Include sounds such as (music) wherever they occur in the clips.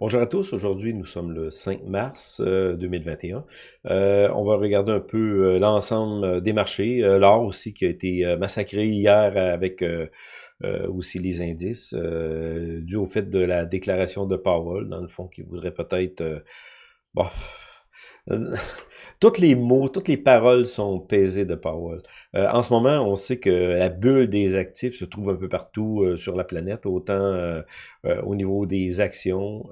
Bonjour à tous, aujourd'hui nous sommes le 5 mars euh, 2021. Euh, on va regarder un peu euh, l'ensemble euh, des marchés, euh, l'or aussi qui a été euh, massacré hier avec euh, euh, aussi les indices, euh, dû au fait de la déclaration de Powell, dans le fond, qui voudrait peut-être... euh, bon, (laughs) Toutes les mots, toutes les paroles sont pesées de Powell. Euh, en ce moment, on sait que la bulle des actifs se trouve un peu partout euh, sur la planète, autant euh, euh, au niveau des actions.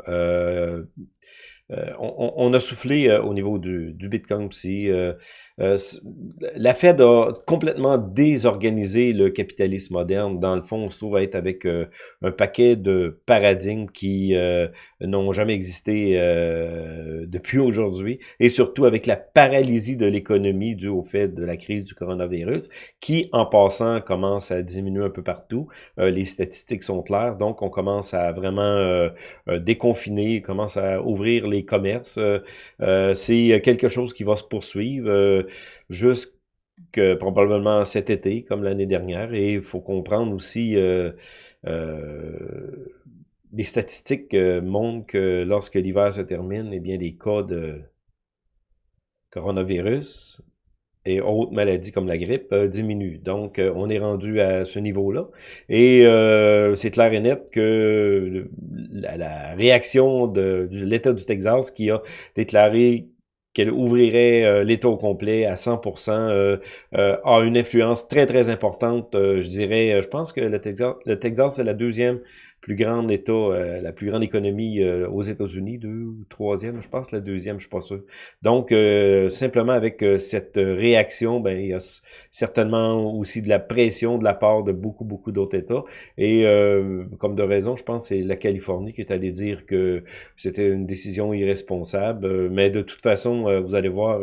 Euh, on, on- a soufflé euh, au niveau du, du Bitcoin aussi. euh, euh, la Fed a complètement désorganisé le capitalisme moderne. Dans le fond, on se trouve à être avec euh, un paquet de paradigmes qui euh, n'ont jamais existé depuis aujourd'hui, et surtout avec la paralysie de l'économie due au fait de la crise du coronavirus, qui, en passant, commence à diminuer un peu partout. Les statistiques sont claires, donc on commence à vraiment déconfiner, commence à ouvrir les commerces. Euh, euh, C'est quelque chose qui va se poursuivre euh, jusque probablement cet été, comme l'année dernière, et il faut comprendre aussi... Euh, euh, les statistiques euh, montrent que lorsque l'hiver se termine, eh bien, les cas de coronavirus et autres maladies comme la grippe euh, diminuent. Donc, euh, on est rendu à ce niveau-là. Et euh, c'est clair et net que la, réaction de, l'État du Texas qui a déclaré qu'elle ouvrirait euh, l'État au complet à 100%, euh, euh, a une influence très, très importante. je dirais, je pense que le Texas, le Texas c'est la deuxième plus grande État, euh, la plus grande économie euh, aux États-Unis, deux troisième, je pense, la deuxième, je suis pas. Donc, euh, simplement avec euh, cette réaction, ben, il y a certainement aussi de la pression de la part de beaucoup, beaucoup d'autres États. Et comme de raison, je pense c'est la Californie qui est allée dire que c'était une décision irresponsable. Mais de toute façon, vous allez voir,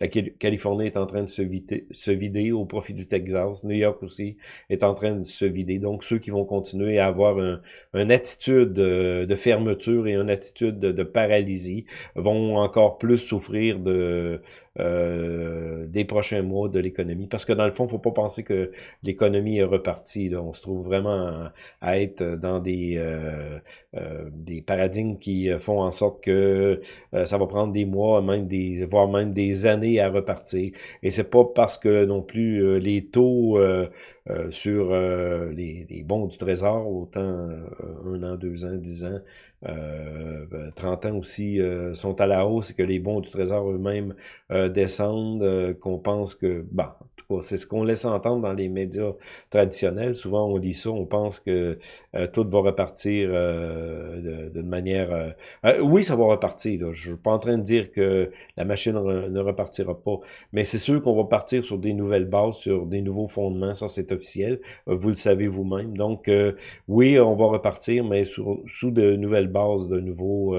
la Cali- Californie est en train de se vider, se vider au profit du Texas. New York aussi est en train de se vider. Donc, ceux qui vont continuer à avoir un, une attitude de, fermeture et une attitude de, paralysie vont encore plus souffrir de euh, des prochains mois de l'économie. Parce que dans le fond, faut pas penser que l'économie est repartie. Là. On se trouve vraiment à, être dans des, euh, euh, des paradigmes qui font en sorte que euh, ça va prendre des mois, même des, voire même des années à repartir. Et c'est pas parce que non plus euh, les taux euh, sur euh, les, bons du trésor, autant euh, un an, deux ans, dix ans, euh, ben, 30 ans aussi, sont à la hausse et que les bons du trésor eux-mêmes descendent, qu'on pense que, bah, c'est ce qu'on laisse entendre dans les médias traditionnels. Souvent, on lit ça, on pense que euh, tout va repartir euh, d'une manière... euh, euh, oui, ça va repartir. Je suis pas en train de dire que la machine ne repartira pas, mais c'est sûr qu'on va partir sur des nouvelles bases, sur des nouveaux fondements. Ça, c'est officiel. Euh, Vous le savez vous-même. Donc, euh, oui, on va repartir, mais sur- sous de nouvelles bases, de nouveaux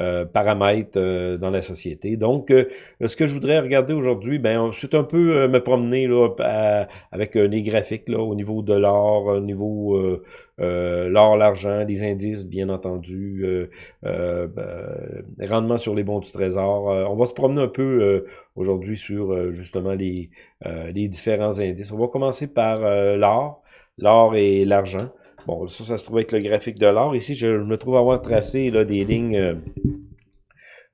euh, paramètres euh, dans la société. Donc, euh, ce que je voudrais regarder aujourd'hui, ben, c'est un peu me promener là, avec les graphiques là, au niveau de l'or, au niveau l'or, l'argent, les indices, bien entendu, ben, rendement sur les bons du trésor. On va se promener un peu aujourd'hui sur justement les, les différents indices. On va commencer par l'or, l'or et l'argent. Bon, ça, ça se trouve avec le graphique de l'or. Ici, je me trouve avoir tracé là, des lignes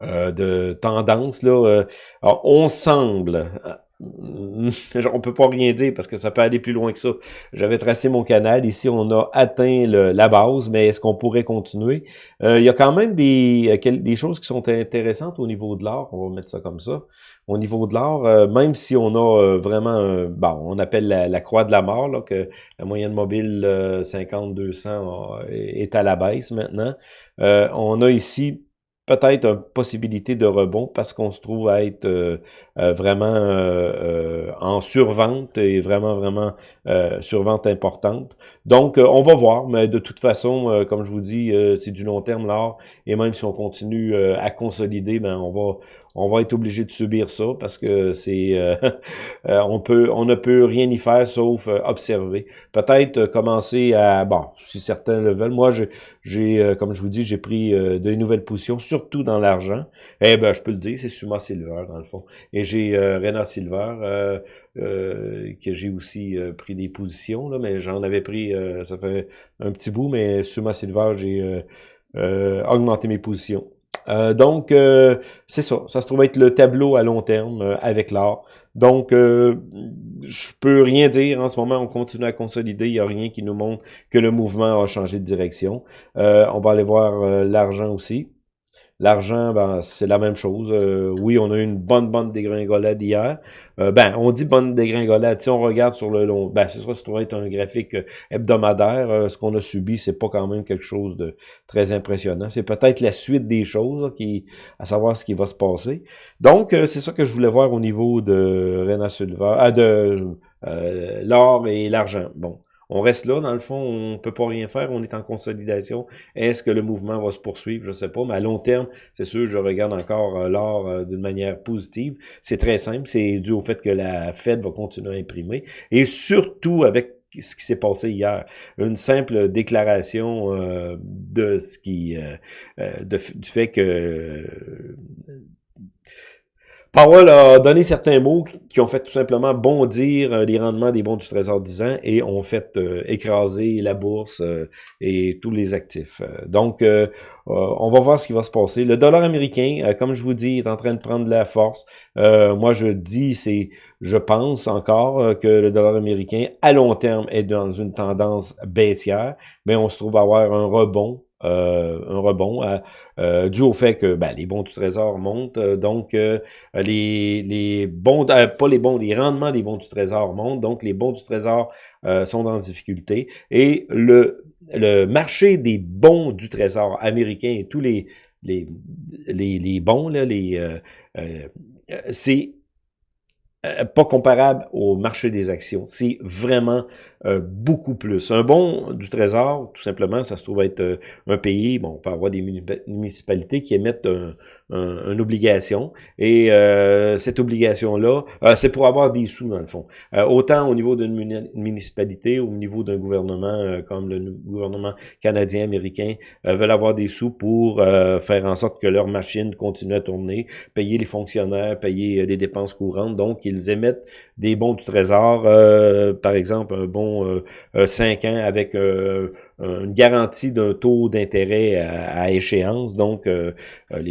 euh, de tendance. Là, euh, alors, on semble... euh, (laughs) On peut pas rien dire parce que ça peut aller plus loin que ça. J'avais tracé mon canal. Ici, on a atteint la base, mais est-ce qu'on pourrait continuer? Euh, il y a quand même des, des choses qui sont intéressantes au niveau de l'or. On va mettre ça comme ça. Au niveau de euh, même si on a vraiment, bon, on appelle la, la croix de la mort, là, que la moyenne mobile euh, 50-200 euh, est à la baisse maintenant. On a ici peut-être une possibilité de rebond parce qu'on se trouve à être euh, euh, vraiment euh, euh, en survente et vraiment, vraiment euh, survente importante. Donc, euh, on va voir, mais de toute façon, comme je vous dis, c'est du long terme l'art, et même si on continue à consolider, ben on va on va être obligé de subir ça parce que c'est euh, (laughs) euh, on peut on ne peut rien y faire sauf euh, observer. Peut-être euh, commencer à bon, si certains le veulent. Moi, j'ai comme je vous dis, j'ai pris de nouvelles positions, surtout dans l'argent. Eh ben, je peux le dire, c'est Suma Silver dans le fond. Et j'ai Rena Silver euh, que j'ai aussi pris des positions là, mais j'en avais pris ça fait un petit bout, mais Suma Silver, j'ai augmenter mes positions. Donc, c'est ça. Ça se trouve être le tableau à long terme avec l'or. Donc, je peux rien dire en ce moment. On continue à consolider. Il n'y a rien qui nous montre que le mouvement a changé de direction. on va aller voir l'argent aussi. L'argent, ben, c'est la même chose. Euh, oui, on a eu une bonne, bonne dégringolade hier. Euh, ben, on dit bonne dégringolade. Si on regarde sur le long, ben, ce sera être un graphique euh, hebdomadaire. ce qu'on a subi, c'est pas quand même quelque chose de très impressionnant. C'est peut-être la suite des choses, qui, à savoir ce qui va se passer. Donc, c'est ça que je voulais voir au niveau de Rena Silva, de l'or et l'argent. Bon, on reste là, dans le fond, on peut pas rien faire, on est en consolidation. Est-ce que le mouvement va se poursuivre? Je sais pas, mais à long terme, c'est sûr, je regarde encore euh, l'or euh, d'une manière positive. C'est très simple, c'est dû au fait que la Fed va continuer à imprimer. Et surtout avec ce qui s'est passé hier. Une simple déclaration euh, de ce qui du fait que Powell a donné certains mots qui ont fait tout simplement bondir euh, les rendements des bons du Trésor 10 ans et ont fait euh, écraser la bourse euh, et tous les actifs. Donc, on va voir ce qui va se passer. Le dollar américain, comme je vous dis, est en train de prendre de la force. moi, je dis, c'est, je pense encore que le dollar américain, à long terme, est dans une tendance baissière, mais on se trouve avoir un rebond euh, un rebond euh, dû au fait que ben, les bons du trésor montent, euh, donc les, les bons, pas les bons, les rendements des bons du trésor montent, donc les bons du trésor sont en difficulté. Et le, le marché des bons du trésor américain tous les, les, les, les bons, là, les, c'est pas comparable au marché des actions. C'est vraiment euh, beaucoup plus. Un bon du Trésor, tout simplement, ça se trouve être euh, un pays, bon, on peut avoir des municipalités qui émettent une obligation, et euh, cette obligation-là, c'est pour avoir des sous, dans le fond. autant au niveau d'une municipalité, au niveau d'un gouvernement, comme le gouvernement canadien, américain, veulent avoir des sous pour faire en sorte que leur machine continue à tourner, payer les fonctionnaires, payer les dépenses courantes, donc ils émettent des bons du Trésor, par exemple, un bon 5 euh, ans avec euh, une garantie d'un taux d'intérêt à, échéance. Donc, euh,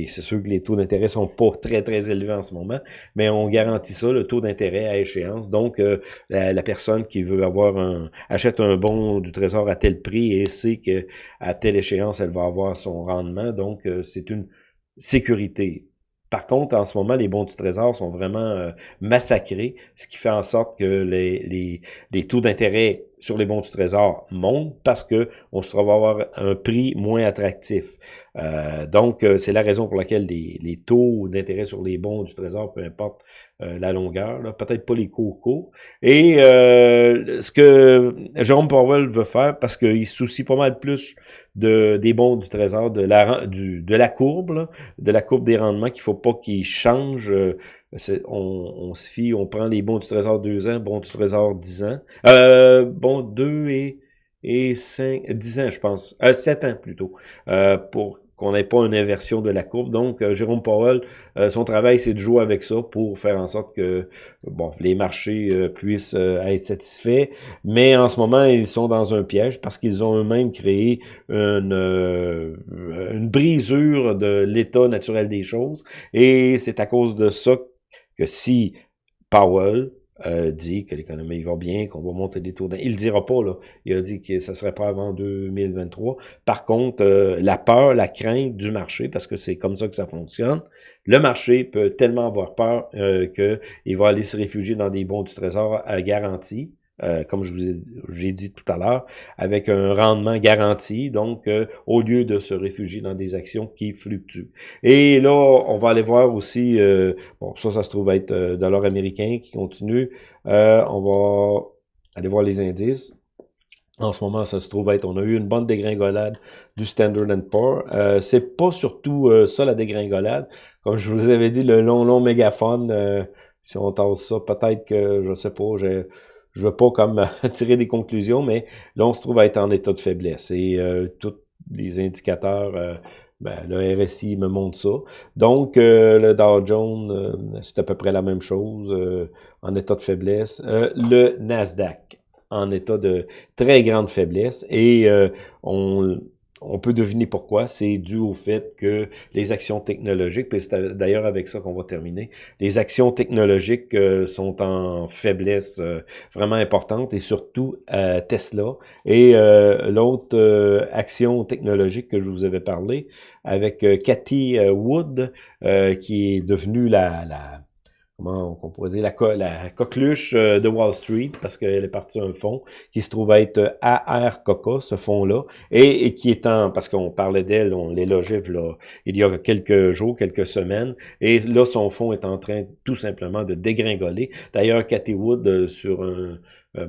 c'est sûr que les taux d'intérêt sont pas (laughs) très, très élevés en ce moment, mais on garantit ça, le taux d'intérêt à échéance. Donc, la, personne qui veut avoir un achète un bon du trésor à tel prix et sait que à telle échéance, elle va avoir son rendement. Donc, c'est une sécurité. Par contre, en ce moment, les bons du Trésor sont vraiment euh, massacrés, ce qui fait en sorte que les, taux d'intérêt sur les bons du Trésor montent parce que on se trouve avoir un prix moins attractif. Euh, donc, euh, c'est la raison pour laquelle les, taux d'intérêt sur les bons du Trésor, peu importe euh, la longueur, peut-être pas les cours. Et ce que Jérôme Powell veut faire, parce qu'il se soucie pas mal plus de, des bons du Trésor, de la, courbe, de la courbe des rendements, qu'il faut pas qu'il change on, se fie, on prend les bons du trésor 2 ans, bons du trésor 10 ans. Euh, bon, 2 et, et 5, 10 ans, je pense. Euh, 7 ans plutôt. Euh, pour qu'on n'ait pas une inversion de la courbe. Donc, euh, Jérôme Powell, euh, son travail, c'est de jouer avec ça pour faire en sorte que bon, les marchés puissent être satisfaits. Mais en ce moment, ils sont dans un piège parce qu'ils ont eux-mêmes créé une, une brisure de l'état naturel des choses. Et c'est à cause de ça que si Powell euh, dit que l'économie va bien, qu'on va monter des taux Il le dira pas, là. Il a dit que ça serait pas avant 2023. Par contre, euh, la peur, la crainte du marché, parce que c'est comme ça que ça fonctionne, le marché peut tellement avoir peur euh, qu'il va aller se réfugier dans des bons du trésor à garantie. Euh, comme je vous ai, dit tout à l'heure, avec un rendement garanti, donc euh, au lieu de se réfugier dans des actions qui fluctuent. Et là, on va aller voir aussi, euh, bon, ça, ça se trouve être dollar américain qui continue. on va aller voir les indices. En ce moment, ça se trouve être, on a eu une bonne dégringolade du Standard Poor's. Euh, c'est pas surtout ça la dégringolade. Comme je vous avais dit, le long, long mégaphone, si on tasse ça, peut-être que, je sais pas, j'ai je veux pas comme (laughs) tirer des conclusions, mais là, on se trouve à être en état de faiblesse. Et euh, tous les indicateurs, euh, ben, le RSI me montre ça. Donc, euh, le Dow Jones, c'est à peu près la même chose, en état de faiblesse. le Nasdaq, en état de très grande faiblesse. Et on on peut deviner pourquoi. C'est dû au fait que les actions technologiques, puis c'est d'ailleurs avec ça qu'on va terminer, les actions technologiques euh, sont en faiblesse euh, vraiment importante et surtout Tesla. Et l'autre action technologique que je vous avais parlé avec Cathy Wood, qui est devenue la comment on dire, la, coqueluche euh, de Wall Street, parce qu'elle est partie d'un fonds qui se trouve être euh, AR Coca, ce fonds-là, et, qui est en, parce qu'on parlait d'elle, on l'élogeait il y a quelques jours, quelques semaines, et là, son fonds est en train tout simplement de dégringoler. D'ailleurs, Cathy Wood, euh, sur un,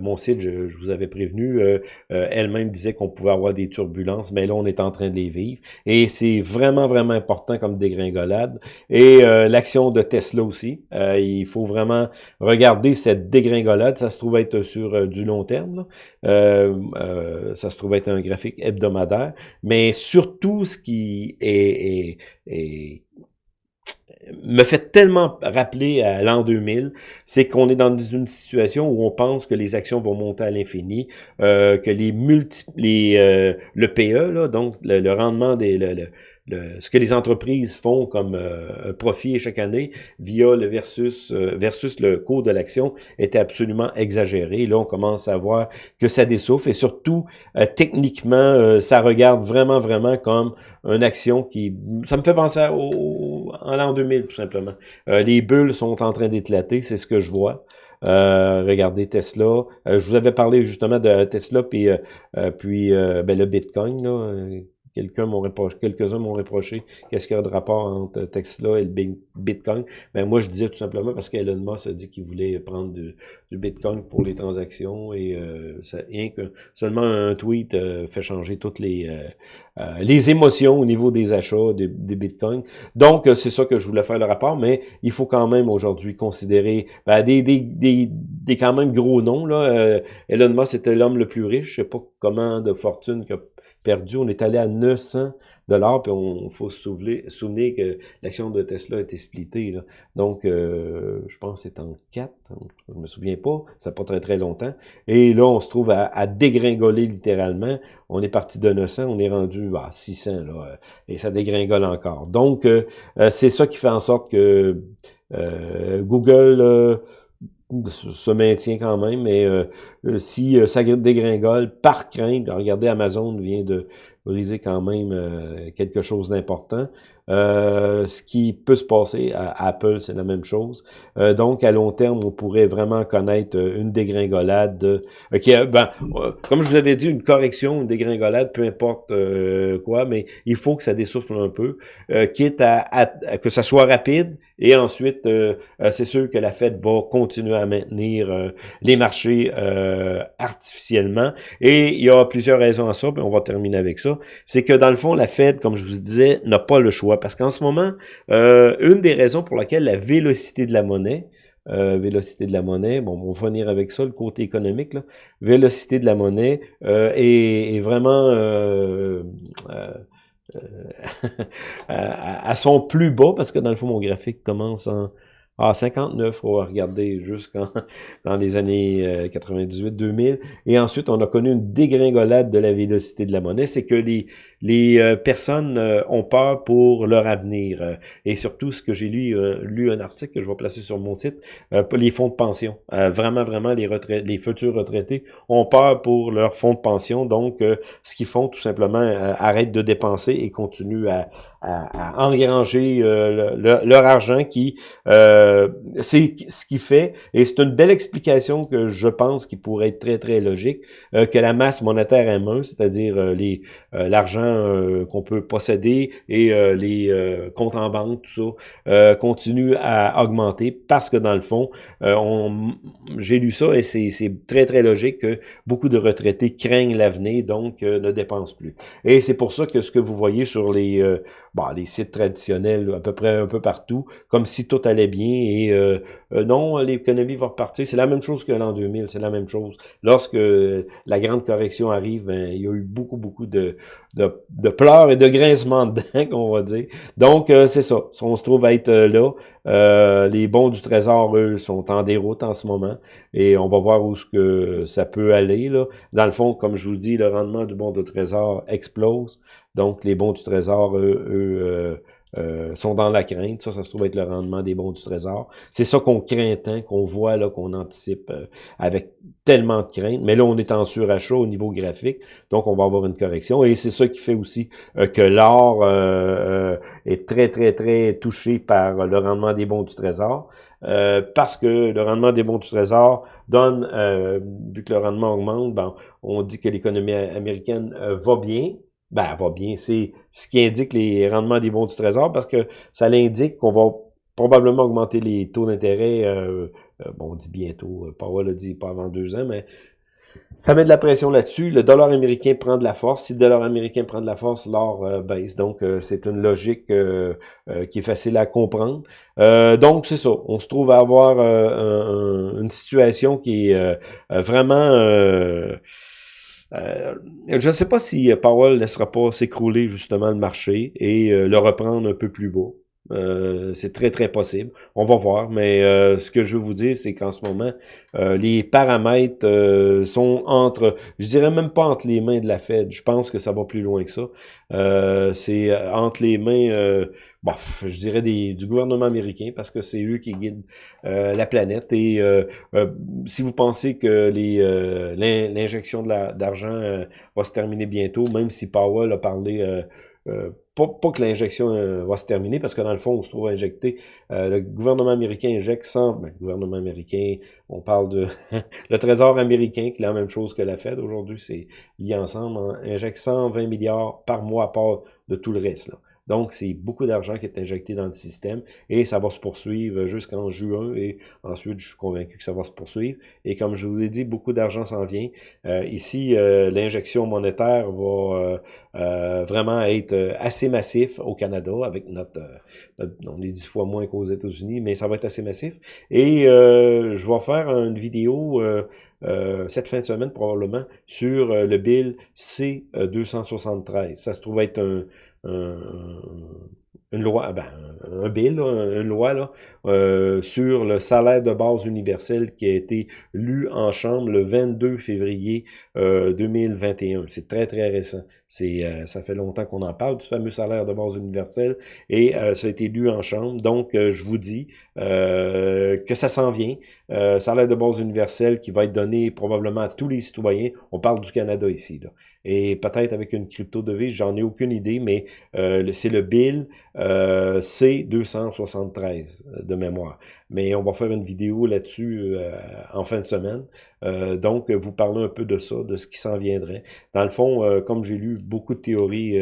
mon site, je, vous avais prévenu, euh, euh, elle-même disait qu'on pouvait avoir des turbulences, mais là, on est en train de les vivre. Et c'est vraiment, vraiment important comme dégringolade. Et l'action de Tesla aussi. il faut vraiment regarder cette dégringolade. Ça se trouve être sur du long terme. ça se trouve être un graphique hebdomadaire. Mais surtout, ce qui est me fait tellement rappeler à l'an 2000, c'est qu'on est dans une situation où on pense que les actions vont monter à l'infini, euh, que les multi, les, euh, le PE, là, donc le, rendement des, ce que les entreprises font comme euh, profit chaque année via le versus euh, versus le cours de l'action était absolument exagéré. Là, on commence à voir que ça dessouffle et surtout euh, techniquement, ça regarde vraiment vraiment comme une action qui ça me fait penser au, en l'an 2000 tout simplement. les bulles sont en train d'éclater, c'est ce que je vois. regardez Tesla. je vous avais parlé justement de Tesla puis puis ben, le Bitcoin là, Quelqu'un m'ont quelques-uns m'ont reproché qu'est-ce qu'il y a de rapport entre Tesla et le Bitcoin. Ben moi, je disais tout simplement parce qu'Elon Musk a dit qu'il voulait prendre du, Bitcoin pour les transactions et euh, ça, rien que seulement un tweet euh, fait changer toutes les euh, les émotions au niveau des achats des, Bitcoins. Donc, c'est ça que je voulais faire le rapport, mais il faut quand même aujourd'hui considérer ben, des, des, des, des, quand même gros noms. Là. Elon Musk était l'homme le plus riche. Je sais pas comment de fortune que perdu. On est allé à 900 dollars, puis on faut se souvenir, que l'action de Tesla a été splittée. Là. Donc, euh, je pense que c'est en 4, je me souviens pas, ça pas très très longtemps. Et là, on se trouve à, dégringoler littéralement. On est parti de 900, on est rendu à 600, là, et ça dégringole encore. Donc, euh, euh, c'est ça qui fait en sorte que Google se maintient quand même, mais euh, euh, si euh, ça dégringole par crainte, regardez, Amazon vient de briser quand même quelque chose d'important. Euh, ce qui peut se passer à Apple, c'est la même chose. Euh, donc, à long terme, on pourrait vraiment connaître euh, une dégringolade. qui ben, comme je vous avais dit, une correction, une dégringolade, peu importe quoi, mais il faut que ça dessouffle un peu, quitte à, que ça soit rapide. Et ensuite, c'est sûr que la Fed va continuer à maintenir les marchés artificiellement. Et il y a plusieurs raisons à ça, puis on va terminer avec ça. C'est que dans le fond, la Fed, comme je vous disais, n'a pas le choix parce qu'en ce moment, euh, une des raisons pour laquelle la vélocité de la monnaie, euh, vélocité de la monnaie, bon, on va venir avec ça, le côté économique, là, vélocité de la monnaie euh, est, vraiment (laughs) à, à, son plus bas, parce que dans le fond, mon graphique commence en ah, 59, on va regarder jusqu'en (laughs) dans les années 98-2000. Euh, Et ensuite, on a connu une dégringolade de la vélocité de la monnaie. C'est que les, les euh, personnes euh, ont peur pour leur avenir. Et surtout, ce que j'ai lu, lu un article que je vais placer sur mon site, les fonds de pension. vraiment, vraiment, les, retraités, les futurs retraités ont peur pour leurs fonds de pension. Donc, ce qu'ils font, tout simplement, arrêtent de dépenser et continuent à, à, à engranger leur argent qui... Euh, c'est ce qui fait, et c'est une belle explication que je pense qui pourrait être très, très logique, euh, que la masse monétaire M1, c'est-à-dire euh, l'argent qu'on peut posséder et les comptes en banque, tout ça, continue à augmenter parce que dans le fond, j'ai lu ça et c'est très, très logique que beaucoup de retraités craignent l'avenir, donc ne dépensent plus. Et c'est pour ça que ce que vous voyez sur les, les sites traditionnels, à peu près un peu partout, comme si tout allait bien, et euh, non, l'économie va repartir. C'est la même chose que l'an 2000, c'est la même chose. Lorsque la grande correction arrive, ben, il y a eu beaucoup, beaucoup de, de, pleurs et de grincements de dents, (laughs) on va dire. Donc, c'est ça. On se trouve à être là. les bons du trésor, eux, sont en déroute en ce moment et on va voir où ce que ça peut aller. Là. Dans le fond, comme je vous dis, le rendement du bon du trésor explose. Donc, les bons du trésor, eux, eux euh, sont dans la crainte. Ça, ça se trouve être le rendement des bons du trésor. C'est ça qu'on craint tant, qu'on voit, là, qu'on anticipe euh, avec tellement de crainte. Mais là, on est en surachat au niveau graphique, donc on va avoir une correction. Et c'est ça qui fait aussi euh, que l'or est très, très, très touché par le rendement des bons du trésor. parce que le rendement des bons du trésor donne, vu que le rendement augmente, ben, on dit que l'économie américaine va bien, ben, va bien. C'est ce qui indique les rendements des bons du Trésor parce que ça l'indique qu'on va probablement augmenter les taux d'intérêt, euh, euh, bon, on dit bientôt, euh, Powell a dit pas avant deux ans, mais ça met de la pression là-dessus. Le dollar américain prend de la force. Si le dollar américain prend de la force, l'or baisse. Donc, c'est une logique qui est facile à comprendre. donc, c'est ça. On se trouve à avoir une situation qui est vraiment euh, je ne sais pas si euh, Powell laissera pas s'écrouler justement le marché et euh, le reprendre un peu plus bas. c'est très, très possible. On va voir, mais ce que je veux vous dire, c'est qu'en ce moment, les paramètres sont entre, je dirais même pas entre les mains de la Fed. Je pense que ça va plus loin que ça. c'est entre les mains bof, je dirais des, du gouvernement américain parce que c'est eux qui guident euh, la planète. Et euh, euh, si vous pensez que les l'injection d'argent va se terminer bientôt, même si Powell a parlé pas, pas, que l'injection va se terminer, parce que dans le fond, on se trouve injecté. le gouvernement américain injecte 100... Ben, le gouvernement américain, on parle de... (laughs) le Trésor américain, qui est la même chose que la Fed aujourd'hui, c'est lié ensemble, hein, injecte 120 milliards par mois à part de tout le reste. Là. Donc, c'est beaucoup d'argent qui est injecté dans le système et ça va se poursuivre jusqu'en juin et ensuite, je suis convaincu que ça va se poursuivre. Et comme je vous ai dit, beaucoup d'argent s'en vient. Euh, ici, euh, l'injection monétaire va euh, vraiment être assez massif au Canada avec notre, on est dix fois moins qu'aux États-Unis, mais ça va être assez massif. Et je vais faire une vidéo cette fin de semaine probablement sur le bill C273. Ça se trouve être un, une loi, ben, un bill, une loi là, euh, sur le salaire de base universel qui a été lu en Chambre le 22 février 2021. Euh, C'est très, très récent. Euh, Ça fait longtemps qu'on en parle, du fameux salaire de base universel, et ça a été lu en Chambre. Donc, je vous dis que ça s'en vient. salaire de base universel qui va être donné probablement à tous les citoyens. On parle du Canada ici. Et peut-être avec une crypto-devise, j'en ai aucune idée, mais euh, c'est le bill euh, C273 euh, de mémoire. Mais on va faire une vidéo là-dessus euh, en fin de semaine. donc, vous parlez un peu de ça, de ce qui s'en viendrait. Dans le fond, comme j'ai lu beaucoup de théories,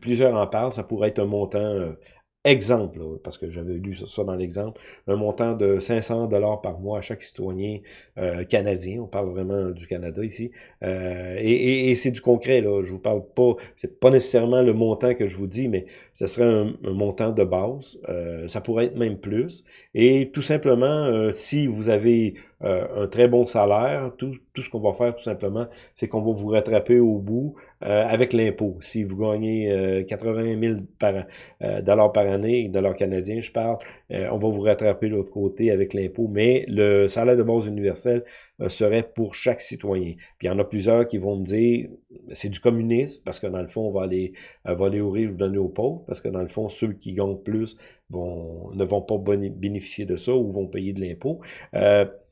plusieurs en parlent, ça pourrait être un montant exemple, parce que j'avais lu ça dans l'exemple, un montant de 500 dollars par mois à chaque citoyen euh, canadien. On parle vraiment du Canada ici. Euh, et, c'est du concret, là. Je vous parle pas, c'est pas nécessairement le montant que je vous dis, mais ce serait un, montant de base. Euh, ça pourrait être même plus. Et tout simplement, si vous avez un très bon salaire, tout, tout ce qu'on va faire tout simplement, c'est qu'on va vous rattraper au bout euh, avec l'impôt. Si vous gagnez 80 euh, 000 par, euh, dollars par année, dollars canadiens, je parle, on va vous rattraper de l'autre côté avec l'impôt. Mais le salaire de base universel serait pour chaque citoyen. Puis il y en a plusieurs qui vont me dire, c'est du communisme, parce que dans le fond, on va aller, va aller aux riches, donner aux pauvres, parce que dans le fond, ceux qui gagnent plus vont, ne vont pas bénéficier de ça ou vont payer de l'impôt.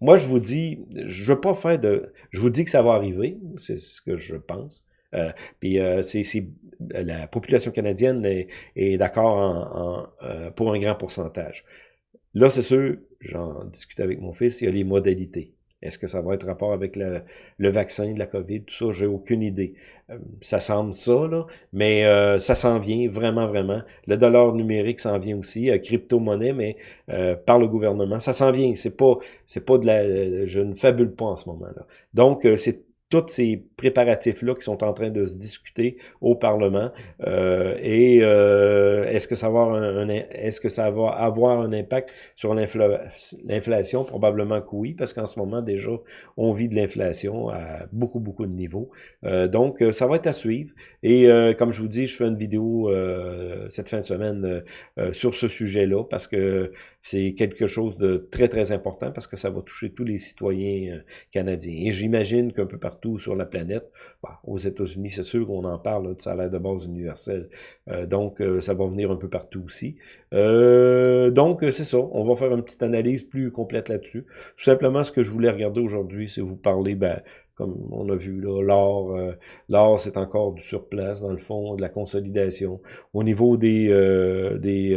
moi, je vous dis, je veux pas faire de... Je vous dis que ça va arriver, c'est ce que je pense. Euh, puis euh, c'est la population canadienne est, d'accord en, euh, pour un grand pourcentage. Là, c'est sûr, j'en discute avec mon fils, il y a les modalités. Est-ce que ça va être rapport avec le, vaccin de la COVID, tout ça, j'ai aucune idée. ça semble ça, là, mais ça s'en vient vraiment, vraiment. Le dollar numérique s'en vient aussi, crypto-monnaie, mais par le gouvernement. Ça s'en vient, c'est pas c'est pas de la... Je ne fabule pas en ce moment-là. Donc, c'est tous ces préparatifs-là qui sont en train de se discuter au Parlement. Euh, et euh, est-ce que ça va avoir un, est-ce que ça va avoir un impact sur l'inflation? Probablement que oui, parce qu'en ce moment, déjà, on vit de l'inflation à beaucoup, beaucoup de niveaux. Euh, donc, ça va être à suivre. Et comme je vous dis, je fais une vidéo cette fin de semaine sur ce sujet-là, parce que c'est quelque chose de très, très important, parce que ça va toucher tous les citoyens canadiens. Et j'imagine qu'un peu partout sur la planète, bah, aux États-Unis, c'est sûr qu'on en parle, de salaire de base universel. Euh, donc, euh, ça va venir un peu partout aussi. Euh, donc, c'est ça. On va faire une petite analyse plus complète là-dessus. Tout simplement, ce que je voulais regarder aujourd'hui, c'est vous parler, ben, comme on a vu là, l'or, l'or c'est encore du surplace dans le fond, de la consolidation. Au niveau des, des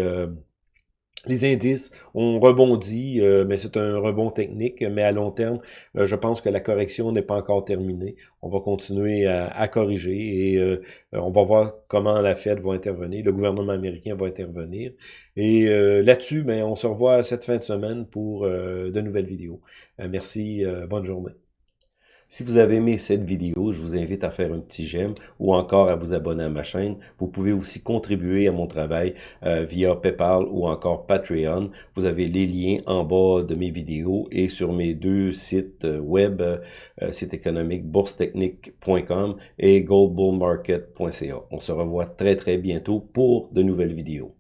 les indices ont rebondi, euh, mais c'est un rebond technique, mais à long terme, euh, je pense que la correction n'est pas encore terminée. On va continuer à, corriger et euh, on va voir comment la Fed va intervenir, le gouvernement américain va intervenir. Et là-dessus, ben, on se revoit cette fin de semaine pour de nouvelles vidéos. merci, bonne journée. Si vous avez aimé cette vidéo, je vous invite à faire un petit j'aime ou encore à vous abonner à ma chaîne. Vous pouvez aussi contribuer à mon travail euh, via PayPal ou encore Patreon. Vous avez les liens en bas de mes vidéos et sur mes deux sites euh, web, euh, site économique boursetechnique.com et goldbullmarket.ca. On se revoit très très bientôt pour de nouvelles vidéos.